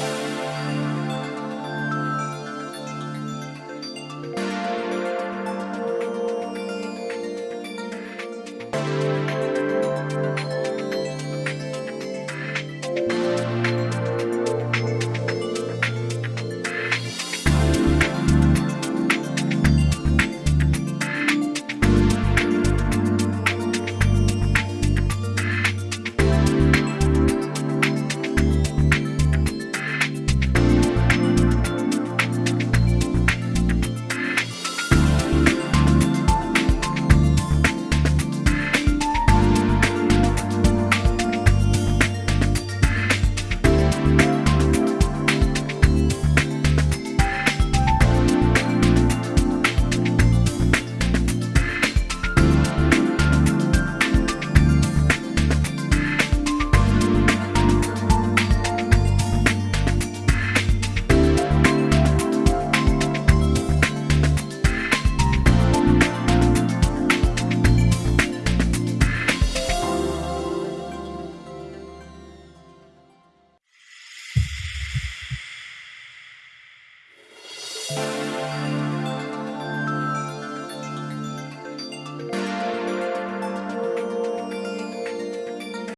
you